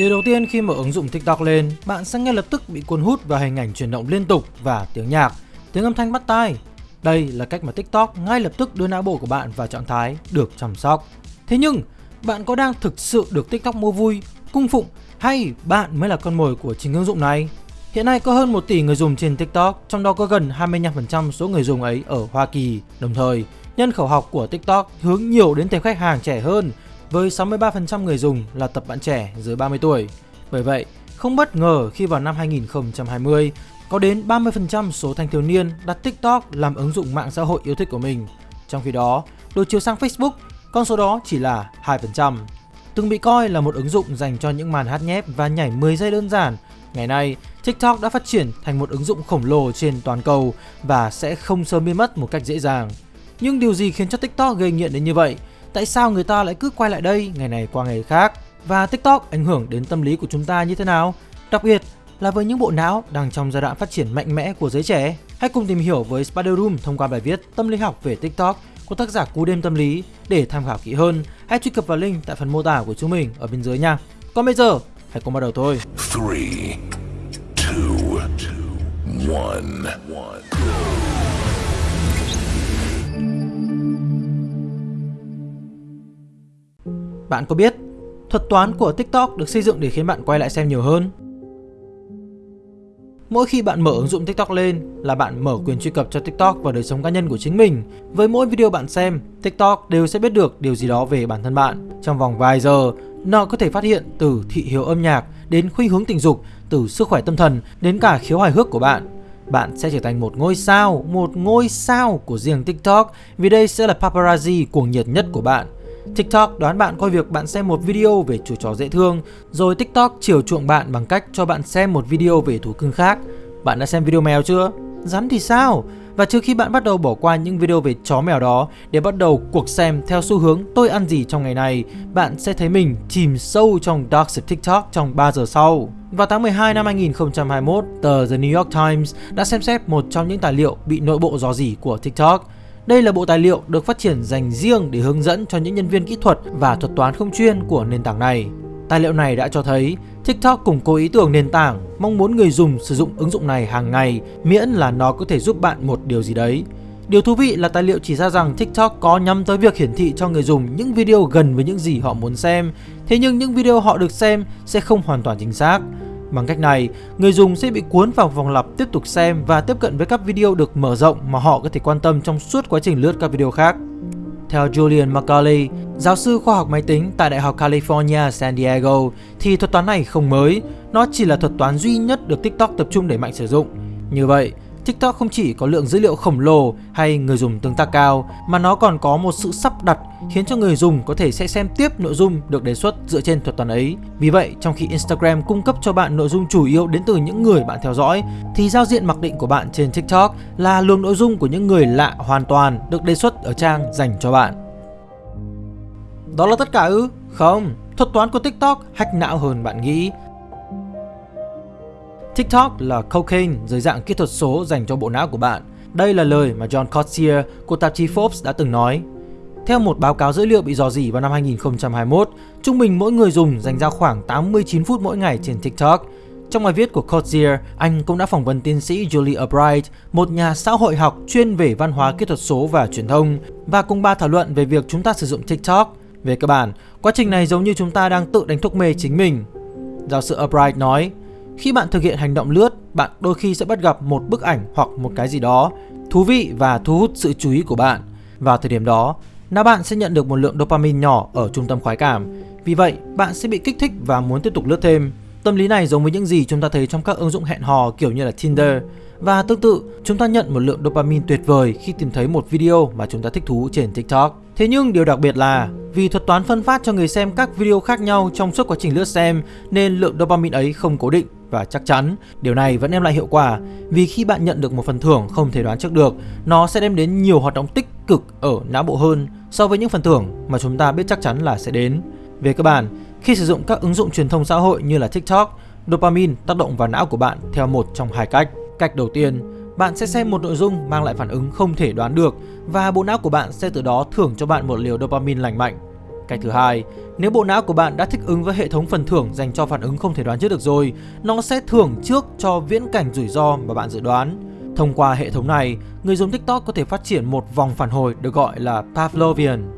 Điều đầu tiên khi mở ứng dụng TikTok lên, bạn sẽ ngay lập tức bị cuốn hút vào hình ảnh chuyển động liên tục và tiếng nhạc, tiếng âm thanh bắt tai. Đây là cách mà TikTok ngay lập tức đưa não bộ của bạn vào trạng thái được chăm sóc. Thế nhưng, bạn có đang thực sự được TikTok mua vui, cung phụng hay bạn mới là con mồi của chính ứng dụng này? Hiện nay có hơn 1 tỷ người dùng trên TikTok, trong đó có gần 25% số người dùng ấy ở Hoa Kỳ. Đồng thời, nhân khẩu học của TikTok hướng nhiều đến tệp khách hàng trẻ hơn, với 63% người dùng là tập bạn trẻ dưới 30 tuổi. Bởi vậy, không bất ngờ khi vào năm 2020, có đến 30% số thanh thiếu niên đặt TikTok làm ứng dụng mạng xã hội yêu thích của mình. Trong khi đó, đối chiếu sang Facebook, con số đó chỉ là 2%. Từng bị coi là một ứng dụng dành cho những màn hát nhép và nhảy 10 giây đơn giản, ngày nay TikTok đã phát triển thành một ứng dụng khổng lồ trên toàn cầu và sẽ không sớm biến mất một cách dễ dàng. Nhưng điều gì khiến cho TikTok gây nghiện đến như vậy? Tại sao người ta lại cứ quay lại đây ngày này qua ngày khác? Và TikTok ảnh hưởng đến tâm lý của chúng ta như thế nào? Đặc biệt là với những bộ não đang trong giai đoạn phát triển mạnh mẽ của giới trẻ. Hãy cùng tìm hiểu với Spider Room thông qua bài viết Tâm lý học về TikTok của tác giả Cú Đêm Tâm Lý để tham khảo kỹ hơn. Hãy truy cập vào link tại phần mô tả của chúng mình ở bên dưới nha. Còn bây giờ, hãy cùng bắt đầu thôi. 3, 2, 1. Bạn có biết thuật toán của TikTok được xây dựng để khiến bạn quay lại xem nhiều hơn? Mỗi khi bạn mở ứng dụng TikTok lên là bạn mở quyền truy cập cho TikTok vào đời sống cá nhân của chính mình. Với mỗi video bạn xem, TikTok đều sẽ biết được điều gì đó về bản thân bạn. Trong vòng vài giờ, nó có thể phát hiện từ thị hiếu âm nhạc đến khuynh hướng tình dục, từ sức khỏe tâm thần đến cả khiếu hài hước của bạn. Bạn sẽ trở thành một ngôi sao, một ngôi sao của riêng TikTok vì đây sẽ là paparazzi cuồng nhiệt nhất của bạn. TikTok đoán bạn coi việc bạn xem một video về chú chó dễ thương, rồi TikTok chiều chuộng bạn bằng cách cho bạn xem một video về thú cưng khác. Bạn đã xem video mèo chưa? Rắn thì sao? Và trước khi bạn bắt đầu bỏ qua những video về chó mèo đó để bắt đầu cuộc xem theo xu hướng tôi ăn gì trong ngày này, bạn sẽ thấy mình chìm sâu trong dark Side TikTok trong 3 giờ sau. Vào tháng 12 năm 2021, tờ The New York Times đã xem xét một trong những tài liệu bị nội bộ dò dỉ của TikTok đây là bộ tài liệu được phát triển dành riêng để hướng dẫn cho những nhân viên kỹ thuật và thuật toán không chuyên của nền tảng này. Tài liệu này đã cho thấy TikTok củng cố ý tưởng nền tảng, mong muốn người dùng sử dụng ứng dụng này hàng ngày miễn là nó có thể giúp bạn một điều gì đấy. Điều thú vị là tài liệu chỉ ra rằng TikTok có nhắm tới việc hiển thị cho người dùng những video gần với những gì họ muốn xem, thế nhưng những video họ được xem sẽ không hoàn toàn chính xác. Bằng cách này, người dùng sẽ bị cuốn vào vòng lặp tiếp tục xem và tiếp cận với các video được mở rộng mà họ có thể quan tâm trong suốt quá trình lướt các video khác. Theo Julian McCauley, giáo sư khoa học máy tính tại Đại học California San Diego, thì thuật toán này không mới, nó chỉ là thuật toán duy nhất được TikTok tập trung đẩy mạnh sử dụng. Như vậy, TikTok không chỉ có lượng dữ liệu khổng lồ hay người dùng tương tác cao mà nó còn có một sự sắp đặt khiến cho người dùng có thể sẽ xem tiếp nội dung được đề xuất dựa trên thuật toán ấy. Vì vậy, trong khi Instagram cung cấp cho bạn nội dung chủ yếu đến từ những người bạn theo dõi thì giao diện mặc định của bạn trên TikTok là luồng nội dung của những người lạ hoàn toàn được đề xuất ở trang dành cho bạn. Đó là tất cả ư? Không, thuật toán của TikTok hack não hơn bạn nghĩ TikTok là cocaine dưới dạng kỹ thuật số dành cho bộ não của bạn. Đây là lời mà John Cotier của tạp chí Forbes đã từng nói. Theo một báo cáo dữ liệu bị dò dỉ vào năm 2021, trung bình mỗi người dùng dành ra khoảng 89 phút mỗi ngày trên TikTok. Trong bài viết của Cotier, anh cũng đã phỏng vấn tiến sĩ Julie Albright, một nhà xã hội học chuyên về văn hóa kỹ thuật số và truyền thông, và cùng ba thảo luận về việc chúng ta sử dụng TikTok. Về cơ bản, quá trình này giống như chúng ta đang tự đánh thuốc mê chính mình. Giáo sư Albright nói, khi bạn thực hiện hành động lướt, bạn đôi khi sẽ bắt gặp một bức ảnh hoặc một cái gì đó thú vị và thu hút sự chú ý của bạn. Vào thời điểm đó, não bạn sẽ nhận được một lượng dopamine nhỏ ở trung tâm khoái cảm. Vì vậy, bạn sẽ bị kích thích và muốn tiếp tục lướt thêm. Tâm lý này giống với những gì chúng ta thấy trong các ứng dụng hẹn hò kiểu như là Tinder. Và tương tự, chúng ta nhận một lượng dopamine tuyệt vời khi tìm thấy một video mà chúng ta thích thú trên TikTok. Thế nhưng điều đặc biệt là vì thuật toán phân phát cho người xem các video khác nhau trong suốt quá trình lướt xem nên lượng dopamine ấy không cố định và chắc chắn điều này vẫn đem lại hiệu quả vì khi bạn nhận được một phần thưởng không thể đoán trước được, nó sẽ đem đến nhiều hoạt động tích cực ở não bộ hơn so với những phần thưởng mà chúng ta biết chắc chắn là sẽ đến. Về cơ bản, khi sử dụng các ứng dụng truyền thông xã hội như là TikTok, dopamine tác động vào não của bạn theo một trong hai cách. Cách đầu tiên, bạn sẽ xem một nội dung mang lại phản ứng không thể đoán được và bộ não của bạn sẽ từ đó thưởng cho bạn một liều dopamine lành mạnh. Cái thứ hai, nếu bộ não của bạn đã thích ứng với hệ thống phần thưởng dành cho phản ứng không thể đoán trước được rồi, nó sẽ thưởng trước cho viễn cảnh rủi ro mà bạn dự đoán. Thông qua hệ thống này, người dùng TikTok có thể phát triển một vòng phản hồi được gọi là Pavlovian,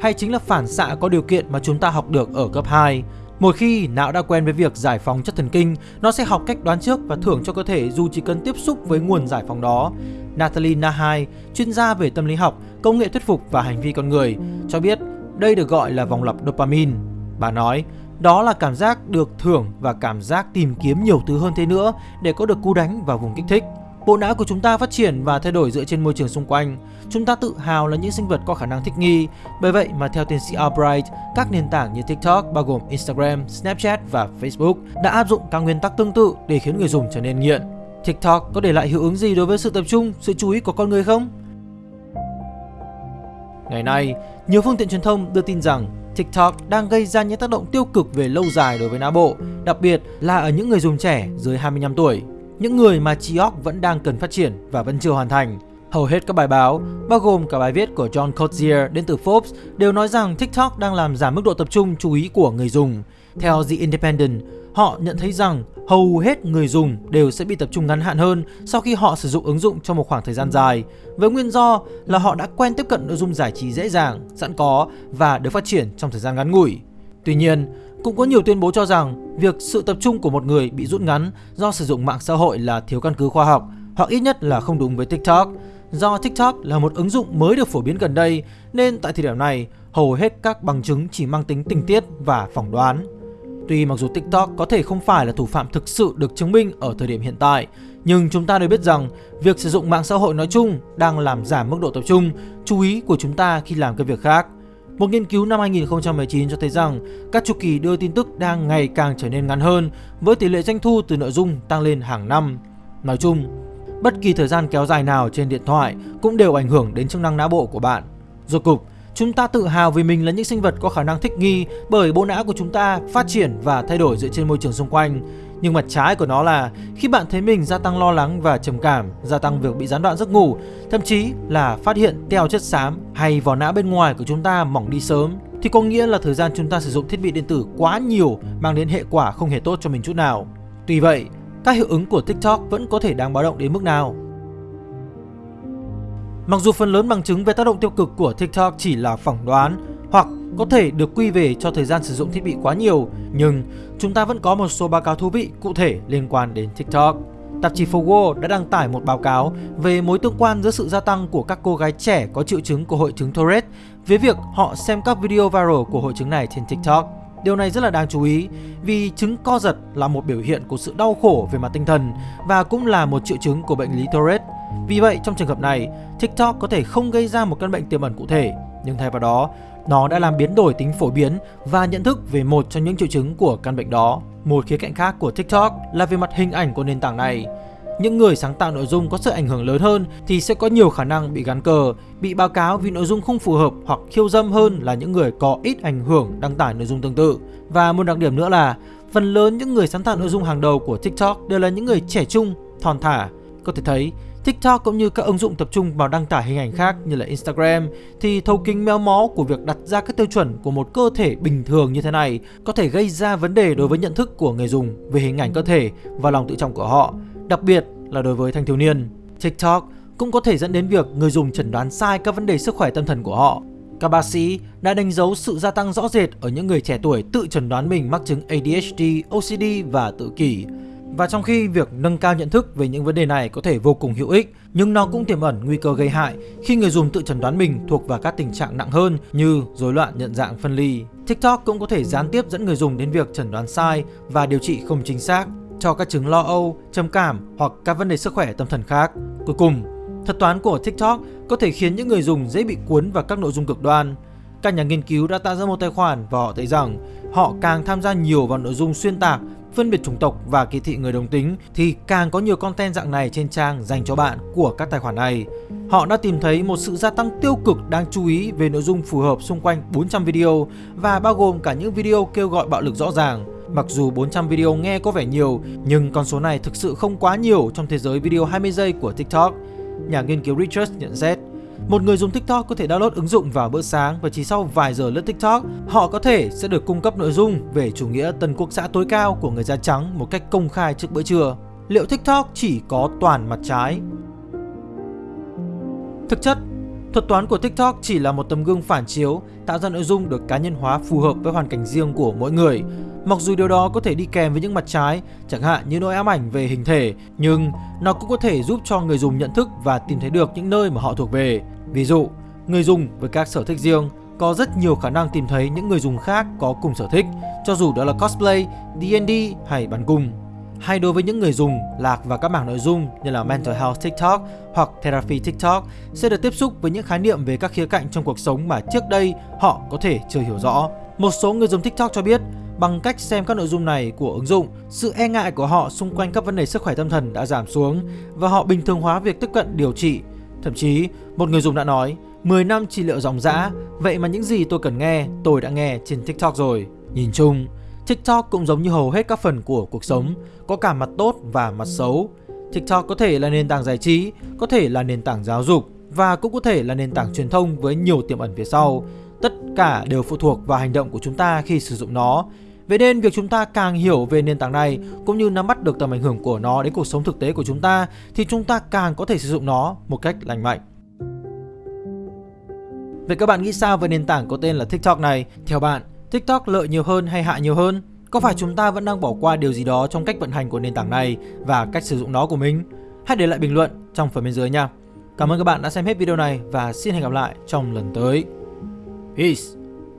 hay chính là phản xạ có điều kiện mà chúng ta học được ở cấp 2. Một khi não đã quen với việc giải phóng chất thần kinh, nó sẽ học cách đoán trước và thưởng cho cơ thể dù chỉ cần tiếp xúc với nguồn giải phóng đó. Natalie Nahai, chuyên gia về tâm lý học, công nghệ thuyết phục và hành vi con người, cho biết đây được gọi là vòng lặp dopamine. Bà nói, đó là cảm giác được thưởng và cảm giác tìm kiếm nhiều thứ hơn thế nữa để có được cú đánh vào vùng kích thích. Bộ não của chúng ta phát triển và thay đổi dựa trên môi trường xung quanh. Chúng ta tự hào là những sinh vật có khả năng thích nghi. Bởi vậy mà theo tiến sĩ Albright, các nền tảng như TikTok bao gồm Instagram, Snapchat và Facebook đã áp dụng các nguyên tắc tương tự để khiến người dùng trở nên nghiện. TikTok có để lại hiệu ứng gì đối với sự tập trung, sự chú ý của con người không? Ngày nay, nhiều phương tiện truyền thông đưa tin rằng TikTok đang gây ra những tác động tiêu cực về lâu dài đối với não bộ, đặc biệt là ở những người dùng trẻ dưới 25 tuổi những người mà trí óc vẫn đang cần phát triển và vẫn chưa hoàn thành. Hầu hết các bài báo, bao gồm cả bài viết của John Cotier đến từ Forbes, đều nói rằng TikTok đang làm giảm mức độ tập trung chú ý của người dùng. Theo The Independent, họ nhận thấy rằng hầu hết người dùng đều sẽ bị tập trung ngắn hạn hơn sau khi họ sử dụng ứng dụng trong một khoảng thời gian dài, với nguyên do là họ đã quen tiếp cận nội dung giải trí dễ dàng, sẵn có và được phát triển trong thời gian ngắn ngủi. Tuy nhiên, cũng có nhiều tuyên bố cho rằng việc sự tập trung của một người bị rút ngắn do sử dụng mạng xã hội là thiếu căn cứ khoa học hoặc ít nhất là không đúng với TikTok. Do TikTok là một ứng dụng mới được phổ biến gần đây nên tại thời điểm này hầu hết các bằng chứng chỉ mang tính tình tiết và phỏng đoán. Tuy mặc dù TikTok có thể không phải là thủ phạm thực sự được chứng minh ở thời điểm hiện tại, nhưng chúng ta đều biết rằng việc sử dụng mạng xã hội nói chung đang làm giảm mức độ tập trung, chú ý của chúng ta khi làm các việc khác. Một nghiên cứu năm 2019 cho thấy rằng các chu kỳ đưa tin tức đang ngày càng trở nên ngắn hơn với tỷ lệ doanh thu từ nội dung tăng lên hàng năm. Nói chung, bất kỳ thời gian kéo dài nào trên điện thoại cũng đều ảnh hưởng đến chức năng não bộ của bạn. Rốt cục, chúng ta tự hào vì mình là những sinh vật có khả năng thích nghi bởi bộ não của chúng ta phát triển và thay đổi dựa trên môi trường xung quanh. Nhưng mặt trái của nó là khi bạn thấy mình gia tăng lo lắng và trầm cảm, gia tăng việc bị gián đoạn giấc ngủ, thậm chí là phát hiện teo chất xám hay vỏ não bên ngoài của chúng ta mỏng đi sớm, thì có nghĩa là thời gian chúng ta sử dụng thiết bị điện tử quá nhiều mang đến hệ quả không hề tốt cho mình chút nào. Tuy vậy, các hiệu ứng của TikTok vẫn có thể đáng báo động đến mức nào. Mặc dù phần lớn bằng chứng về tác động tiêu cực của TikTok chỉ là phỏng đoán hoặc có thể được quy về cho thời gian sử dụng thiết bị quá nhiều, nhưng chúng ta vẫn có một số báo cáo thú vị cụ thể liên quan đến TikTok. Tạp chí Forbes đã đăng tải một báo cáo về mối tương quan giữa sự gia tăng của các cô gái trẻ có triệu chứng của hội chứng Tourette với việc họ xem các video viral của hội chứng này trên TikTok. Điều này rất là đáng chú ý vì chứng co giật là một biểu hiện của sự đau khổ về mặt tinh thần và cũng là một triệu chứng của bệnh lý Tourette. Vì vậy, trong trường hợp này, TikTok có thể không gây ra một căn bệnh tiềm ẩn cụ thể, nhưng thay vào đó, nó đã làm biến đổi tính phổ biến và nhận thức về một trong những triệu chứng của căn bệnh đó. Một khía cạnh khác của TikTok là về mặt hình ảnh của nền tảng này. Những người sáng tạo nội dung có sự ảnh hưởng lớn hơn thì sẽ có nhiều khả năng bị gắn cờ, bị báo cáo vì nội dung không phù hợp hoặc khiêu dâm hơn là những người có ít ảnh hưởng đăng tải nội dung tương tự. Và một đặc điểm nữa là phần lớn những người sáng tạo nội dung hàng đầu của TikTok đều là những người trẻ trung, thon thả. Có thể thấy TikTok cũng như các ứng dụng tập trung vào đăng tải hình ảnh khác như là Instagram thì thấu kính méo mó của việc đặt ra các tiêu chuẩn của một cơ thể bình thường như thế này có thể gây ra vấn đề đối với nhận thức của người dùng về hình ảnh cơ thể và lòng tự trọng của họ, đặc biệt là đối với thanh thiếu niên. TikTok cũng có thể dẫn đến việc người dùng chẩn đoán sai các vấn đề sức khỏe tâm thần của họ. Các bác sĩ đã đánh dấu sự gia tăng rõ rệt ở những người trẻ tuổi tự chẩn đoán mình mắc chứng ADHD, OCD và tự kỷ. Và trong khi việc nâng cao nhận thức về những vấn đề này có thể vô cùng hữu ích, nhưng nó cũng tiềm ẩn nguy cơ gây hại khi người dùng tự chẩn đoán mình thuộc vào các tình trạng nặng hơn như rối loạn nhận dạng phân ly. TikTok cũng có thể gián tiếp dẫn người dùng đến việc chẩn đoán sai và điều trị không chính xác cho các chứng lo âu, trầm cảm hoặc các vấn đề sức khỏe tâm thần khác. Cuối cùng, thuật toán của TikTok có thể khiến những người dùng dễ bị cuốn vào các nội dung cực đoan. Các nhà nghiên cứu đã tạo ra một tài khoản và họ thấy rằng họ càng tham gia nhiều vào nội dung xuyên tạc phân biệt chủng tộc và kỳ thị người đồng tính thì càng có nhiều content dạng này trên trang dành cho bạn của các tài khoản này. Họ đã tìm thấy một sự gia tăng tiêu cực đáng chú ý về nội dung phù hợp xung quanh 400 video và bao gồm cả những video kêu gọi bạo lực rõ ràng. Mặc dù 400 video nghe có vẻ nhiều, nhưng con số này thực sự không quá nhiều trong thế giới video 20 giây của TikTok. Nhà nghiên cứu Richard nhận xét, một người dùng TikTok có thể download ứng dụng vào bữa sáng và chỉ sau vài giờ lướt TikTok, họ có thể sẽ được cung cấp nội dung về chủ nghĩa tân quốc xã tối cao của người da trắng một cách công khai trước bữa trưa. Liệu TikTok chỉ có toàn mặt trái? Thực chất, thuật toán của TikTok chỉ là một tấm gương phản chiếu tạo ra nội dung được cá nhân hóa phù hợp với hoàn cảnh riêng của mỗi người. Mặc dù điều đó có thể đi kèm với những mặt trái, chẳng hạn như nỗi ám ảnh về hình thể, nhưng nó cũng có thể giúp cho người dùng nhận thức và tìm thấy được những nơi mà họ thuộc về. Ví dụ, người dùng với các sở thích riêng có rất nhiều khả năng tìm thấy những người dùng khác có cùng sở thích, cho dù đó là cosplay, D&D hay bắn cung. Hay đối với những người dùng lạc vào các mảng nội dung như là Mental Health TikTok hoặc Therapy TikTok sẽ được tiếp xúc với những khái niệm về các khía cạnh trong cuộc sống mà trước đây họ có thể chưa hiểu rõ. Một số người dùng TikTok cho biết bằng cách xem các nội dung này của ứng dụng, sự e ngại của họ xung quanh các vấn đề sức khỏe tâm thần đã giảm xuống và họ bình thường hóa việc tiếp cận điều trị. Thậm chí, một người dùng đã nói, 10 năm trị liệu dòng dã, vậy mà những gì tôi cần nghe, tôi đã nghe trên TikTok rồi. Nhìn chung, TikTok cũng giống như hầu hết các phần của cuộc sống, có cả mặt tốt và mặt xấu. TikTok có thể là nền tảng giải trí, có thể là nền tảng giáo dục và cũng có thể là nền tảng truyền thông với nhiều tiềm ẩn phía sau. Tất cả đều phụ thuộc vào hành động của chúng ta khi sử dụng nó. Vậy nên việc chúng ta càng hiểu về nền tảng này cũng như nắm bắt được tầm ảnh hưởng của nó đến cuộc sống thực tế của chúng ta thì chúng ta càng có thể sử dụng nó một cách lành mạnh. Vậy các bạn nghĩ sao về nền tảng có tên là TikTok này? Theo bạn, TikTok lợi nhiều hơn hay hại nhiều hơn? Có phải chúng ta vẫn đang bỏ qua điều gì đó trong cách vận hành của nền tảng này và cách sử dụng nó của mình? Hãy để lại bình luận trong phần bên dưới nha. Cảm ơn các bạn đã xem hết video này và xin hẹn gặp lại trong lần tới. Peace!